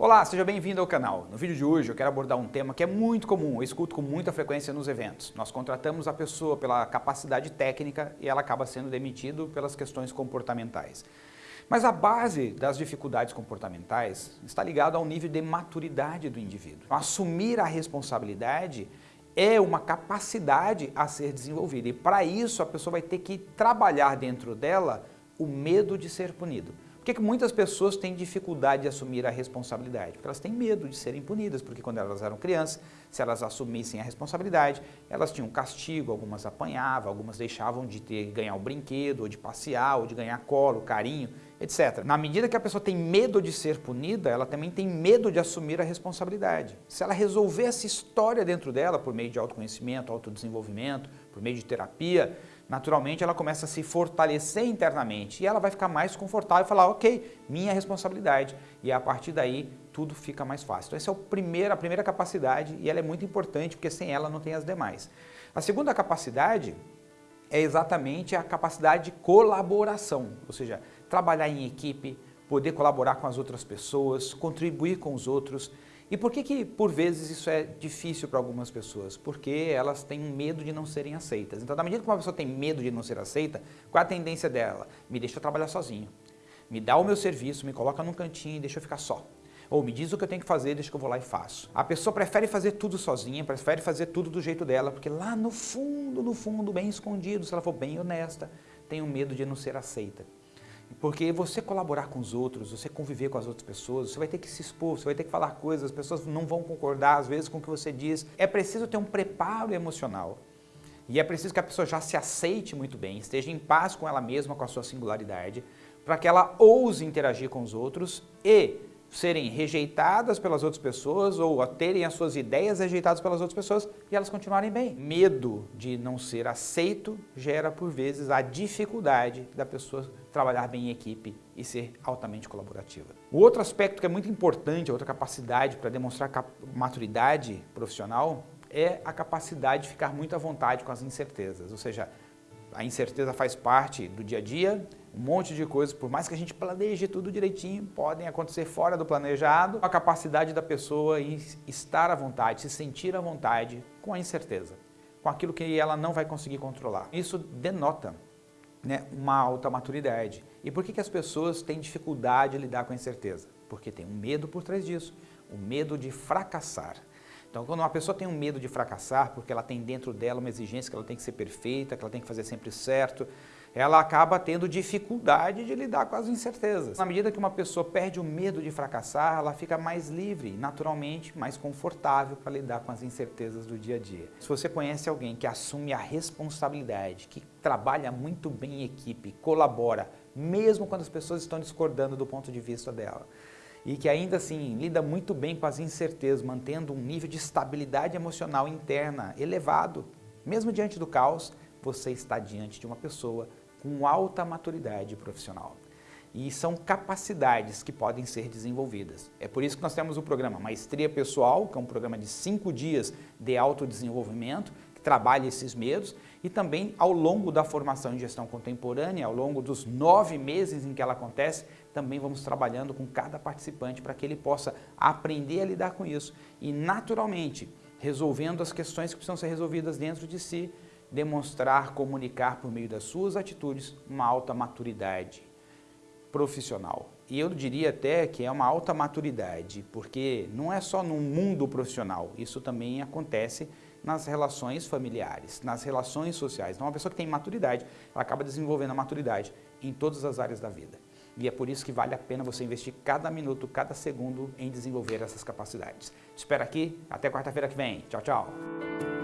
Olá, seja bem-vindo ao canal. No vídeo de hoje eu quero abordar um tema que é muito comum, eu escuto com muita frequência nos eventos. Nós contratamos a pessoa pela capacidade técnica e ela acaba sendo demitido pelas questões comportamentais. Mas a base das dificuldades comportamentais está ligada ao nível de maturidade do indivíduo. Assumir a responsabilidade é uma capacidade a ser desenvolvida e para isso a pessoa vai ter que trabalhar dentro dela o medo de ser punido. Que, que muitas pessoas têm dificuldade de assumir a responsabilidade? Porque elas têm medo de serem punidas, porque quando elas eram crianças, se elas assumissem a responsabilidade, elas tinham castigo, algumas apanhavam, algumas deixavam de ter, ganhar o um brinquedo, ou de passear, ou de ganhar colo, carinho, etc. Na medida que a pessoa tem medo de ser punida, ela também tem medo de assumir a responsabilidade. Se ela resolver essa história dentro dela, por meio de autoconhecimento, autodesenvolvimento, por meio de terapia, naturalmente ela começa a se fortalecer internamente e ela vai ficar mais confortável e falar, ok, minha responsabilidade. E a partir daí tudo fica mais fácil. Então essa é o primeiro, a primeira capacidade e ela é muito importante porque sem ela não tem as demais. A segunda capacidade é exatamente a capacidade de colaboração, ou seja, trabalhar em equipe, poder colaborar com as outras pessoas, contribuir com os outros, e por que que, por vezes, isso é difícil para algumas pessoas? Porque elas têm medo de não serem aceitas. Então, na medida que uma pessoa tem medo de não ser aceita, qual é a tendência dela? Me deixa trabalhar sozinho. Me dá o meu serviço, me coloca num cantinho e deixa eu ficar só. Ou me diz o que eu tenho que fazer, deixa que eu vou lá e faço. A pessoa prefere fazer tudo sozinha, prefere fazer tudo do jeito dela, porque lá no fundo, no fundo, bem escondido, se ela for bem honesta, tem o medo de não ser aceita. Porque você colaborar com os outros, você conviver com as outras pessoas, você vai ter que se expor, você vai ter que falar coisas, as pessoas não vão concordar às vezes com o que você diz. É preciso ter um preparo emocional. E é preciso que a pessoa já se aceite muito bem, esteja em paz com ela mesma, com a sua singularidade, para que ela ouse interagir com os outros e serem rejeitadas pelas outras pessoas ou terem as suas ideias rejeitadas pelas outras pessoas e elas continuarem bem. Medo de não ser aceito gera, por vezes, a dificuldade da pessoa trabalhar bem em equipe e ser altamente colaborativa. O outro aspecto que é muito importante, a outra capacidade para demonstrar maturidade profissional é a capacidade de ficar muito à vontade com as incertezas, ou seja, a incerteza faz parte do dia a dia, um monte de coisas, por mais que a gente planeje tudo direitinho, podem acontecer fora do planejado. A capacidade da pessoa em estar à vontade, se sentir à vontade com a incerteza, com aquilo que ela não vai conseguir controlar. Isso denota né, uma alta maturidade. E por que, que as pessoas têm dificuldade de lidar com a incerteza? Porque tem um medo por trás disso, o medo de fracassar. Então, quando uma pessoa tem um medo de fracassar, porque ela tem dentro dela uma exigência que ela tem que ser perfeita, que ela tem que fazer sempre certo, ela acaba tendo dificuldade de lidar com as incertezas. Na medida que uma pessoa perde o medo de fracassar, ela fica mais livre, naturalmente mais confortável para lidar com as incertezas do dia a dia. Se você conhece alguém que assume a responsabilidade, que trabalha muito bem em equipe, colabora, mesmo quando as pessoas estão discordando do ponto de vista dela, e que ainda assim lida muito bem com as incertezas, mantendo um nível de estabilidade emocional interna elevado, mesmo diante do caos, você está diante de uma pessoa com alta maturidade profissional. E são capacidades que podem ser desenvolvidas. É por isso que nós temos o programa Maestria Pessoal, que é um programa de cinco dias de autodesenvolvimento, que trabalha esses medos, e também ao longo da formação em gestão contemporânea, ao longo dos nove meses em que ela acontece, também vamos trabalhando com cada participante para que ele possa aprender a lidar com isso e naturalmente resolvendo as questões que precisam ser resolvidas dentro de si, demonstrar, comunicar por meio das suas atitudes uma alta maturidade profissional. E eu diria até que é uma alta maturidade, porque não é só no mundo profissional, isso também acontece nas relações familiares, nas relações sociais. Então, uma pessoa que tem maturidade, ela acaba desenvolvendo a maturidade em todas as áreas da vida. E é por isso que vale a pena você investir cada minuto, cada segundo em desenvolver essas capacidades. Te espero aqui, até quarta-feira que vem. Tchau, tchau!